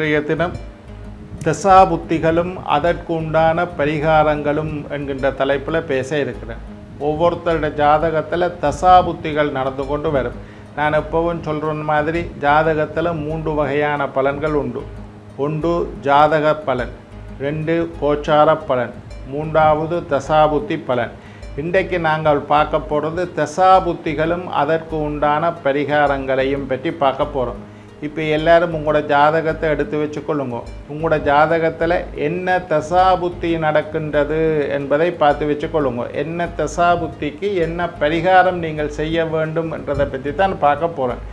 இன்றைய தினம் திசாபுத்திகளும் அதற்கு உண்டான பரிகாரங்களும் என்கின்ற தலைப்பில் பேச இருக்கிறேன். ஒவ்வொருத்தருடைய ஜாதகத்தில் தசாபுத்திகள் நடந்து கொண்டு வரும். நான் எப்பவும் சொல்கிற மாதிரி ஜாதகத்தில் மூன்று வகையான பலன்கள் உண்டு. ஒன்று ஜாதக பலன் ரெண்டு கோச்சார பலன் மூன்றாவது தசாபுத்தி பலன். இன்றைக்கு நாங்கள் பார்க்க போகிறது தசாபுத்திகளும் அதற்கு உண்டான பரிகாரங்களையும் பற்றி பார்க்க போகிறோம் இப்போ எல்லாரும் உங்களோட ஜாதகத்தை எடுத்து வச்சுக்கொள்ளுங்க. உங்களோட ஜாதகத்தில் என்ன தசாபுத்தி நடக்கின்றது என்பதை பார்த்து வச்சுக்கொள்ளுங்க. என்ன தசாபுத்திக்கு என்ன பரிகாரம் நீங்கள் செய்ய வேண்டும் என்றதை பற்றி தான் பார்க்க போகிறேன்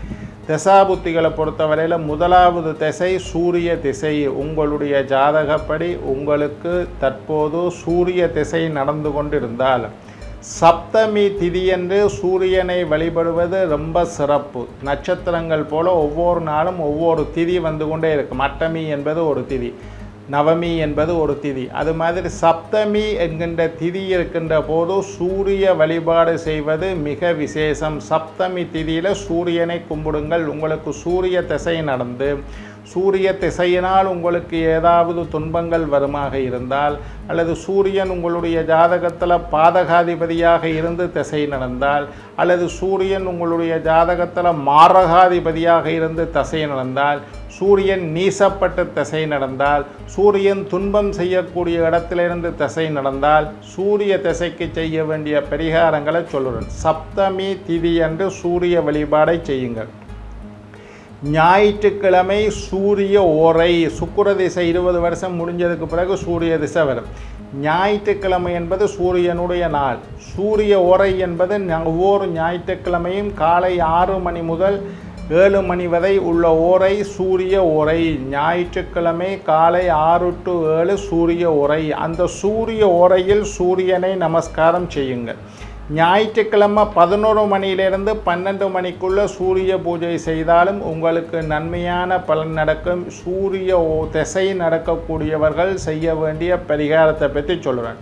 தசாபுத்திகளை பொறுத்தவரையில் முதலாவது திசை சூரிய திசை. உங்களுடைய ஜாதகப்படி உங்களுக்கு தற்போது சூரிய திசை நடந்து கொண்டிருந்தால் சப்தமி திதியன்று சூரியனை வழிபடுவது ரொம்ப சிறப்பு. நட்சத்திரங்கள் போல ஒவ்வொரு நாளும் ஒவ்வொரு திதி வந்து கொண்டே இருக்கும். அட்டமி என்பது ஒரு திதி நவமி என்பது ஒரு திதி. அது மாதிரி சப்தமி என்கின்ற திதி இருக்கின்ற போது சூரிய வழிபாடு செய்வது மிக விசேஷம். சப்தமி திதியில் சூரியனை கும்பிடுங்கள். உங்களுக்கு சூரிய திசை நடந்து சூரிய திசையினால் உங்களுக்கு ஏதாவது துன்பங்கள் வருமாக இருந்தால் அல்லது சூரியன் உங்களுடைய ஜாதகத்தில் பாதகாதிபதியாக இருந்து திசை நடந்தால் அல்லது சூரியன் உங்களுடைய ஜாதகத்தில் மாரகாதிபதியாக இருந்து திசை நடந்தால் சூரியன் நீசப்பட்ட திசை நடந்தால் சூரியன் துன்பம் செய்யக்கூடிய இடத்திலிருந்து திசை நடந்தால் சூரிய திசைக்கு செய்ய வேண்டிய பரிகாரங்களை சொல்லுறேன். சப்தமி திதி என்று சூரிய வழிபாடை செய்யுங்கள். ஞாயிற்றுக்கிழமை சூரிய ஓரை சுக்கர திசை இருபது வருஷம் முடிஞ்சதுக்கு பிறகு சூரிய திசை வரும். ஞாயிற்றுக்கிழமை என்பது சூரியனுடைய நாள். சூரிய ஓரை என்பது ஒவ்வொரு ஞாயிற்றுக்கிழமையும் காலை ஆறு மணி முதல் ஏழு மணி வரை உள்ள ஓரை சூரிய ஓரை. ஞாயிற்றுக்கிழமை காலை ஆறு டு ஏழு சூரிய ஓரை. அந்த சூரிய ஓரையில் சூரியனை நமஸ்காரம் செய்யுங்கள். ஞாயிற்றுக்கிழமை பதினோரு மணியிலிருந்து பன்னெண்டு மணிக்குள்ளே சூரிய பூஜை செய்தாலும் உங்களுக்கு நன்மையான பலன் நடக்கும். சூரிய திசை நடக்கக்கூடியவர்கள் செய்ய வேண்டிய பரிகாரத்தை பற்றி சொல்கிறேன்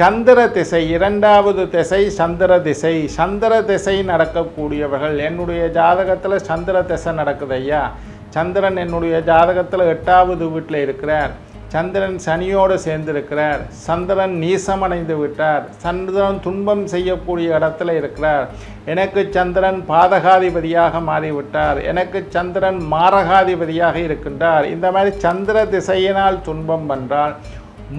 சந்திர திசை இரண்டாவது திசை சந்திர திசை. சந்திர திசை நடக்கக்கூடியவர்கள் என்னுடைய ஜாதகத்தில் சந்திர திசை நடக்குது ஐயா. சந்திரன் என்னுடைய ஜாதகத்தில் எட்டாவது வீட்டில் இருக்கிறார். சந்திரன் சனியோடு சேர்ந்திருக்கிறார். சந்திரன் நீசமடைந்து விட்டார். சந்திரன் துன்பம் செய்யக்கூடிய இடத்துல இருக்கிறார். எனக்கு சந்திரன் பாதகாதிபதியாக மாறிவிட்டார். எனக்கு சந்திரன் மாரகாதிபதியாக இருக்கின்றார். இந்த மாதிரி சந்திர திசையினால் துன்பம் வந்தால்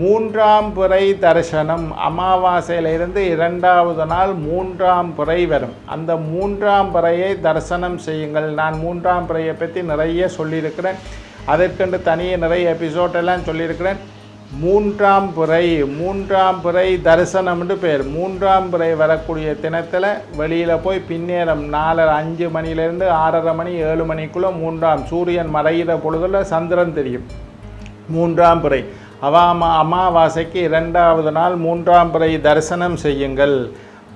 மூன்றாம் பிறை தரிசனம் அமாவாசையிலிருந்து இரண்டாவது நாள் மூன்றாம் பிறை வரும். அந்த மூன்றாம் பிறையை தரிசனம் செய்யுங்கள். நான் மூன்றாம் பிறையை பற்றி நிறைய சொல்லியிருக்கிறேன். அதற்கென்று தனியே நிறைய எபிசோடெல்லாம் சொல்லியிருக்கிறேன். மூன்றாம் பிறை மூன்றாம் பிறை என்று பேர். மூன்றாம் பிறை வரக்கூடிய தினத்தில் வெளியில் போய் பின்னேரம் நாலரை அஞ்சு மணிலேருந்து ஆறரை மணி ஏழு மணிக்குள்ளே மூன்றாம் சூரியன் மறைகிற பொழுதுல சந்திரன் தெரியும். மூன்றாம் பிறை. அவாமா அமாவாசைக்கு இரண்டாவது நாள் மூன்றாம் பிறை தரிசனம் செய்யுங்கள்.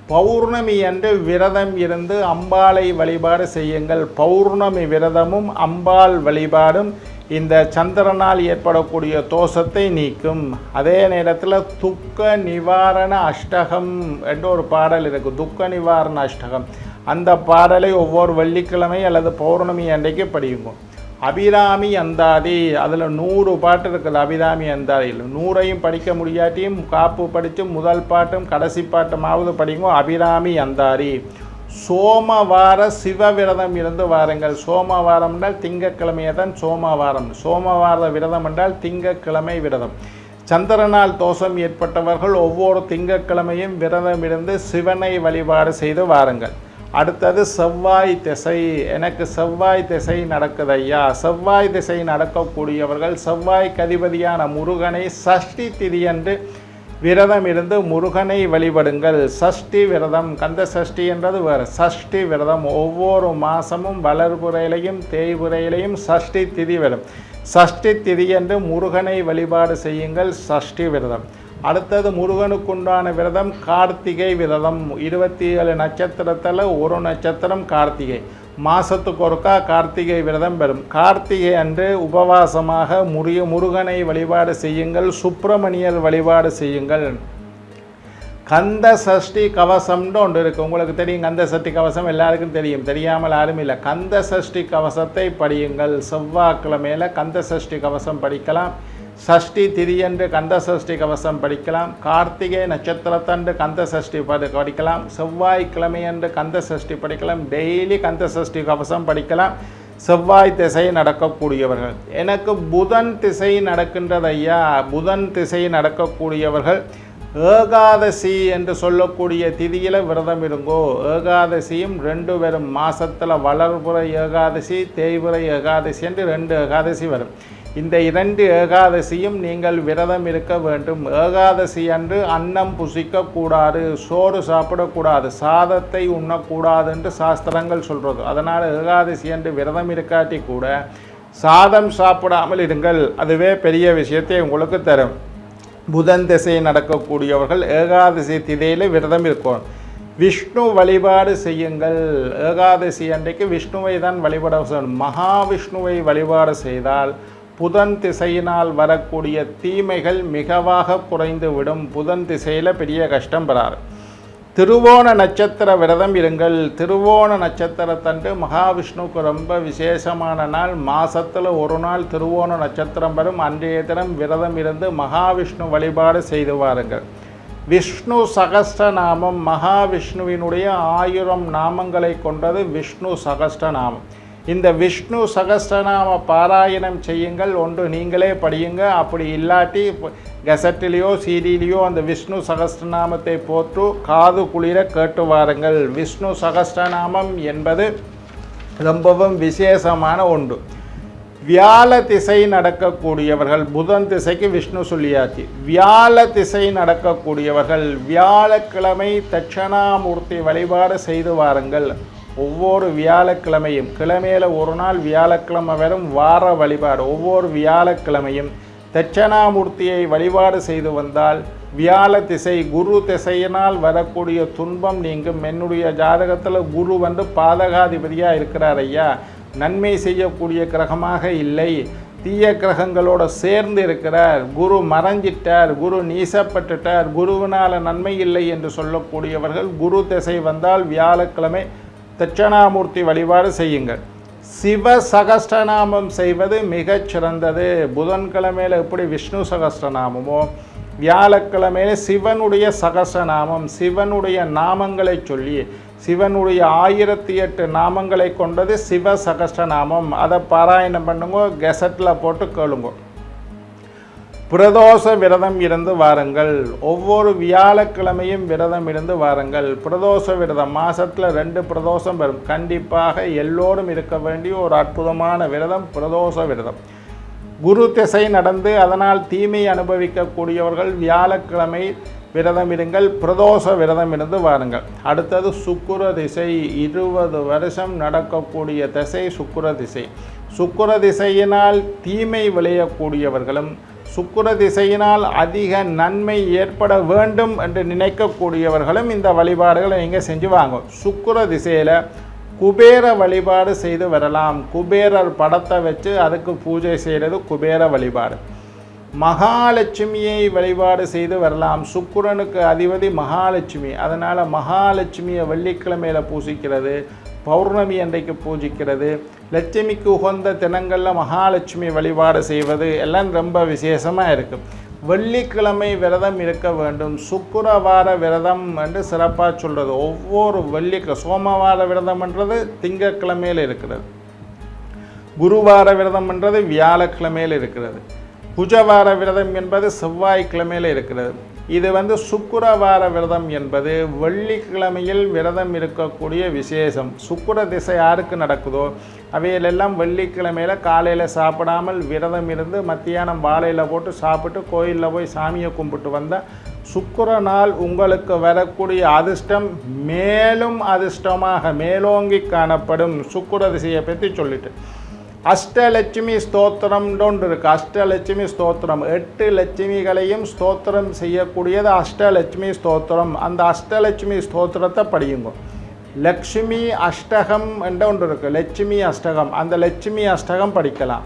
பௌர்ணமி அன்று விரதம் இருந்து அம்பாளை வழிபாடு செய்யுங்கள். பௌர்ணமி விரதமும் அம்பாள் வழிபாடும் இந்த சந்திரனால் ஏற்படக்கூடிய தோஷத்தை நீக்கும். அதே நேரத்தில் துக்க நிவாரண அஷ்டகம் என்ற ஒரு பாடல் இருக்குது துக்க நிவாரண அஷ்டகம். அந்த பாடலை ஒவ்வொரு வெள்ளிக்கிழமை அல்லது பௌர்ணமி அன்றைக்கு படியுங்க. அபிராமி அந்தாதி அதில் நூறு பாட்டு இருக்குது அபிராமி அந்தாதியில். நூறையும் படிக்க முடியாட்டியும் காப்பு படித்து முதல் பாட்டும் கடைசி பாட்டுமாவது படிங்க அபிராமி அந்தாரி சோமவார சிவ விரதம் இருந்து வாருங்கள். சோமவாரம் என்றால் திங்கக்கிழமையை தான் சோமவாரம். சோமவார விரதம் என்றால் திங்கக்கிழமை விரதம். சந்திரனால் தோஷம் ஏற்பட்டவர்கள் ஒவ்வொரு திங்கக்கிழமையும் விரதம் இருந்து சிவனை வழிபாடு செய்து வாருங்கள். அடுத்தது செவ்வாய் திசை. எனக்கு செவ்வாய் திசை நடக்குது ஐயா. செவ்வாய் திசை நடக்கக்கூடியவர்கள் செவ்வாய் கதிபதியான முருகனை சஷ்டி திதியன்று விரதம் இருந்து முருகனை வழிபடுங்கள். சஷ்டி விரதம் கந்த சஷ்டி என்றது வேறு. சஷ்டி விரதம் ஒவ்வொரு மாதமும் வளர்புறையிலையும் தேய்புறையிலையும் சஷ்டி திதி வரும். சஷ்டி திதி என்று முருகனை வழிபாடு செய்யுங்கள். சஷ்டி விரதம். அடுத்தது முருகனுக்குண்டான விரதம் கார்த்திகை விரதம். இருபத்தி ஏழு நட்சத்திரத்தில் ஒரு நட்சத்திரம் கார்த்திகை. மாதத்துக்கு ஒருக்கா கார்த்திகை விரதம் பெறும். கார்த்திகை அன்று உபவாசமாக முறிய முருகனை வழிபாடு செய்யுங்கள் சுப்பிரமணியர் வழிபாடு செய்யுங்கள். கந்த சஷ்டி கவசம்னு ஒன்று இருக்குது உங்களுக்கு தெரியும் கந்த சஷ்டி கவசம் எல்லாருக்கும் தெரியும். தெரியாமல் யாரும் இல்லை. கந்த சஷ்டி கவசத்தை படியுங்கள். செவ்வாய்க்கிழமையில் கந்த சஷ்டி கவசம் படிக்கலாம். சஷ்டி திதியன்று கந்த சஷ்டி கவசம் படிக்கலாம். கார்த்திகை நட்சத்திரத்தன்று கந்த சஷ்டி படிக்கலாம். செவ்வாய்க்கிழமையன்று கந்த சஷ்டி படிக்கலாம். டெய்லி கந்த சஷ்டி கவசம் படிக்கலாம். செவ்வாய் திசை நடக்கக்கூடியவர்கள். எனக்கு புதன் திசை நடக்கின்றது ஐயா புதன் திசை நடக்கக்கூடியவர்கள். ஏகாதசி என்று சொல்லக்கூடிய திதியில் விரதம் இருங்கோ. ஏகாதசியும் ரெண்டு வரும். மாதத்தில் வளர்புற ஏகாதசி தேய்புற ஏகாதசி என்று ரெண்டு ஏகாதசி வரும். இந்த இரண்டு ஏகாதசியும் நீங்கள் விரதம் இருக்க வேண்டும். ஏகாதசி அன்று அன்னம் புசிக்கக்கூடாது சோறு சாப்பிடக்கூடாது சாதத்தை உண்ணக்கூடாது என்று சாஸ்திரங்கள் சொல்கிறது அதனால் ஏகாதசி அன்று விரதம் இருக்காட்டி கூட சாதம் சாப்பிடாமல் இருங்கள். அதுவே பெரிய விஷயத்தை உங்களுக்கு தரும். புதன் திசை நடக்கக்கூடியவர்கள் ஏகாதசி திதையில் விரதம் இருக்கும் விஷ்ணு வழிபாடு செய்யுங்கள். ஏகாதசி அன்றைக்கு விஷ்ணுவை தான் வழிபட மகாவிஷ்ணுவை வழிபாடு செய்தால் புதன் திசையினால் வரக்கூடிய தீமைகள் மிகவாக குறைந்து விடும் புதன் திசையில் பெரிய கஷ்டம் பெறாரு திருவோண நட்சத்திர விரதம் இருங்கள். திருவோண நட்சத்திரத்தன்று மகாவிஷ்ணுவுக்கு ரொம்ப விசேஷமான நாள். மாசத்துல ஒரு நாள் திருவோண நட்சத்திரம் வரும். அன்றைய தினம் விரதம் இருந்து மகாவிஷ்ணு வழிபாடு செய்து வாருங்கள். விஷ்ணு சகஸ்டநாமம் மகாவிஷ்ணுவினுடைய ஆயிரம் நாமங்களை கொண்டது விஷ்ணு சகஸ்டநாமம் இந்த விஷ்ணு சகஸ்ரநாம பாராயணம் செய்யுங்கள். ஒன்று நீங்களே படியுங்க. அப்படி இல்லாட்டி கெசட்டிலேயோ சீடியிலையோ அந்த விஷ்ணு சகஸ்ரநாமத்தை போட்டு காது குளிர கேட்டு வாருங்கள். விஷ்ணு சகஸ்ரநாமம் என்பது ரொம்பவும் விசேஷமான ஒன்று. வியாழ திசை நடக்கக்கூடியவர்கள் புதன் திசைக்கு விஷ்ணு சொல்லியாச்சு. வியாழ திசை நடக்கக்கூடியவர்கள் வியாழக்கிழமை தட்சணாமூர்த்தி வழிபாடு செய்து வாருங்கள். ஒவ்வொரு வியாழக்கிழமையும் கிழமையில் ஒரு நாள் வியாழக்கிழமை வரும் வார வழிபாடு. ஒவ்வொரு வியாழக்கிழமையும் தட்சணாமூர்த்தியை வழிபாடு செய்து வந்தால் வியாழ திசை குரு திசையினால் வரக்கூடிய துன்பம் நீங்கும். என்னுடைய ஜாதகத்தில் குரு வந்து பாதகாதிபதியாக இருக்கிறார் ஐயா. நன்மை செய்யக்கூடிய கிரகமாக இல்லை. தீய கிரகங்களோட சேர்ந்து இருக்கிறார். குரு மறைஞ்சிட்டார். குரு நீசப்பட்டுட்டார். குருவினால் நன்மை இல்லை என்று சொல்லக்கூடியவர்கள் குரு திசை வந்தால் வியாழக்கிழமை தட்சணாமூர்த்தி வழிபாடு செய்யுங்கள். சிவ சகஸ்டநாமம் செய்வது மிகச் சிறந்தது புதன்கிழமையில் எப்படி விஷ்ணு சகஸ்டநாமமோ வியாழக்கிழமையில சிவனுடைய சகஸ்ரநாமம் சிவனுடைய நாமங்களை சொல்லி சிவனுடைய ஆயிரத்தி எட்டு நாமங்களை கொண்டது சிவ சகஸ்டநாமம் அதை பாராயணம் பண்ணுங்க கெசட்டில் போட்டு கேளுங்க. பிரதோஷ விரதம் இருந்து வாருங்கள். ஒவ்வொரு வியாழக்கிழமையும் விரதம் இருந்து வாருங்கள். பிரதோஷ விரதம் மாதத்தில் ரெண்டு பிரதோஷம் வரும். கண்டிப்பாக எல்லோரும் இருக்க வேண்டிய ஒரு அற்புதமான விரதம் பிரதோஷ விரதம். குரு திசை நடந்து அதனால் தீமை அனுபவிக்கக்கூடியவர்கள் வியாழக்கிழமை விரதம் இருங்கள். பிரதோஷ விரதம் இருந்து வாருங்கள். அடுத்தது சுக்குர திசை. இருபது வருஷம் நடக்கக்கூடிய திசை சுக்குர திசை. சுக்குர திசையினால் தீமை விளையக்கூடியவர்களும் சுக்குர திசையினால் அதிக நன்மை ஏற்பட வேண்டும் என்று நினைக்கக்கூடியவர்களும் இந்த வழிபாடுகளை நீங்கள் செஞ்சு வாங்க. சுக்குர திசையில் குபேர வழிபாடு செய்து வரலாம். குபேரர் படத்தை வச்சு அதுக்கு பூஜை செய்கிறது குபேர வழிபாடு. மகாலட்சுமியை வழிபாடு செய்து வரலாம். சுக்குரனுக்கு அதிபதி மகாலட்சுமி. அதனால் மகாலட்சுமியை வெள்ளிக்கிழமையில் பூசிக்கிறது பௌர்ணமி அன்றைக்கு பூஜிக்கிறது லட்சுமிக்கு உகந்த தினங்களில் மகாலட்சுமி வழிபாடு செய்வது எல்லாம் ரொம்ப விசேஷமாக இருக்குது வெள்ளிக்கிழமை விரதம் இருக்க வேண்டும். சுக்கரவார விரதம் என்று சிறப்பாக சொல்கிறது ஒவ்வொரு வெள்ளி சோமவார விரதம்ன்றது திங்கக்கிழமையில் இருக்கிறது. குருவார விரதம் என்றது வியாழக்கிழமையில் இருக்கிறது. புஜவார விரதம் என்பது செவ்வாய்க்கிழமையில் இருக்கிறது. இது வந்து சுக்கிரவார விரதம் என்பது வெள்ளிக்கிழமையில் விரதம் இருக்கக்கூடிய விசேஷம். சுக்கிர திசை யாருக்கு நடக்குதோ அவையிலெல்லாம் வெள்ளிக்கிழமையில் காலையில் சாப்பிடாமல் விரதம் இருந்து மத்தியானம் வாழையில் போட்டு சாப்பிட்டு கோயிலில் போய் சாமியை கும்பிட்டு வந்தால் சுக்கர நாள் உங்களுக்கு வரக்கூடிய அதிர்ஷ்டம் மேலும் அதிர்ஷ்டமாக மேலோங்கி காணப்படும். சுக்கிர திசையை பற்றி சொல்லிட்டு. அஷ்டலட்சுமி ஸ்தோத்திரம்னு ஒன்று இருக்குது அஷ்டலட்சுமி ஸ்தோத்திரம். எட்டு லட்சுமிகளையும் ஸ்தோத்திரம் செய்யக்கூடியது அஷ்டலட்சுமி ஸ்தோத்திரம். அந்த அஷ்டலட்சுமி ஸ்தோத்திரத்தை படியுங்க. லக்ஷ்மி அஷ்டகம் என்ற ஒன்று இருக்குது லட்சுமி அஷ்டகம். அந்த லட்சுமி அஷ்டகம் படிக்கலாம்.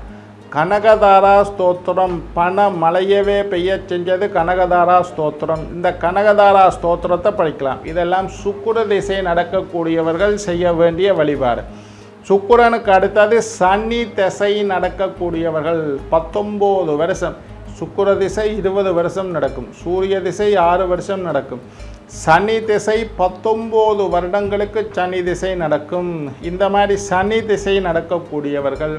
கனகதாரா ஸ்தோத்திரம். பண மலையவே பெய்ய செஞ்சது கனகதாரா ஸ்தோத்திரம். இந்த கனகதாரா ஸ்தோத்திரத்தை படிக்கலாம். இதெல்லாம் சுக்குர திசை நடக்கக்கூடியவர்கள் செய்ய வேண்டிய வழிபாடு. சுக்குரனுக்கு அடுத்தது சனி திசை நடக்கக்கூடியவர்கள் பத்தொம்போது வருஷம். சுக்குர திசை இருபது வருஷம் நடக்கும். சூரிய திசை ஆறு வருஷம் நடக்கும். சனி திசை பத்தொம்போது வருடங்களுக்கு சனி திசை நடக்கும். இந்த மாதிரி சனி திசை நடக்கக்கூடியவர்கள்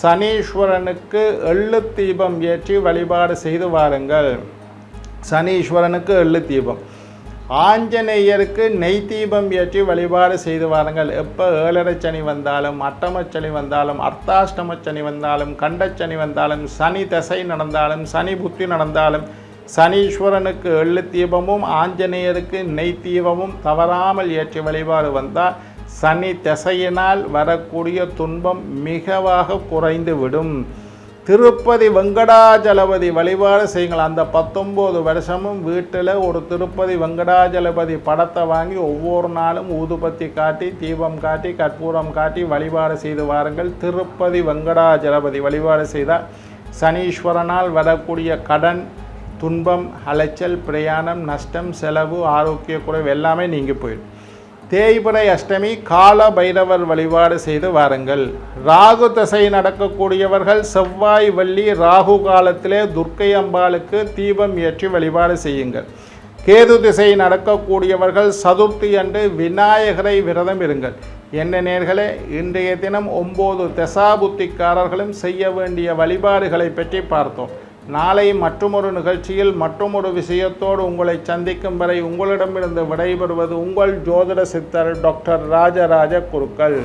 சனீஸ்வரனுக்கு எள்ளு தீபம் ஏற்றி வழிபாடு செய்து வாருங்கள். சனீஸ்வரனுக்கு எள்ளு தீபம். ஆஞ்சநேயருக்கு நெய் தீபம் ஏற்றி வழிபாடு செய்து வாருங்கள். எப்போ ஏழரை சனி வந்தாலும் அட்டமச்சனி வந்தாலும் அர்த்தாஷ்டம சனி வந்தாலும் கண்டச்சனி வந்தாலும் சனி தசை நடந்தாலும் சனி புத்தி நடந்தாலும் சனீஸ்வரனுக்கு எள்ளு தீபமும் ஆஞ்சநேயருக்கு நெய் தீபமும் தவறாமல் ஏற்றி வழிபாடு வந்தால் சனி திசையினால் வரக்கூடிய துன்பம் மிகவாக குறைந்து விடும் திருப்பதி வெங்கடாஜலபதி வழிபாடு செய்யுங்கள். அந்த பத்தொம்போது வருஷமும் வீட்டில் ஒரு திருப்பதி வெங்கடாஜலபதி படத்தை வாங்கி ஒவ்வொரு நாளும் ஊதுபத்தி காட்டி தீபம் காட்டி கற்பூரம் காட்டி வழிபாடு செய்து வாருங்கள். திருப்பதி வெங்கடாஜலபதி வழிபாடு செய்தால் சனீஸ்வரனால் வரக்கூடிய கடன் துன்பம் அலைச்சல் பிரயாணம் நஷ்டம் செலவு ஆரோக்கிய குறைவு எல்லாமே நீங்கள் போயிடும். தேய்பிறை அஷ்டமி கால பைரவர் வழிபாடு செய்து வாருங்கள். ராகு தசை நடக்கக்கூடியவர்கள் செவ்வாய் வள்ளி ராகு காலத்திலே துர்க்கை அம்பாளுக்கு தீபம் ஏற்றி வழிபாடு செய்யுங்கள். கேது திசை நடக்கக்கூடியவர்கள் சதுர்த்தி அன்று விநாயகரை விரதம் இருங்கள். என்ன நேர்களே இன்றைய தினம் ஒம்பது தசாபுத்திக்காரர்களும் செய்ய வேண்டிய வழிபாடுகளை பற்றி பார்த்தோம். நாளை மற்றொரு நிகழ்ச்சியில் மற்றொரு விஷயத்தோடு உங்களை சந்திக்கும் வரை உங்களிடமிருந்து விடைபெறுவது உங்கள் ஜோதிட சித்தர் டாக்டர் ராஜராஜ குருக்கள்.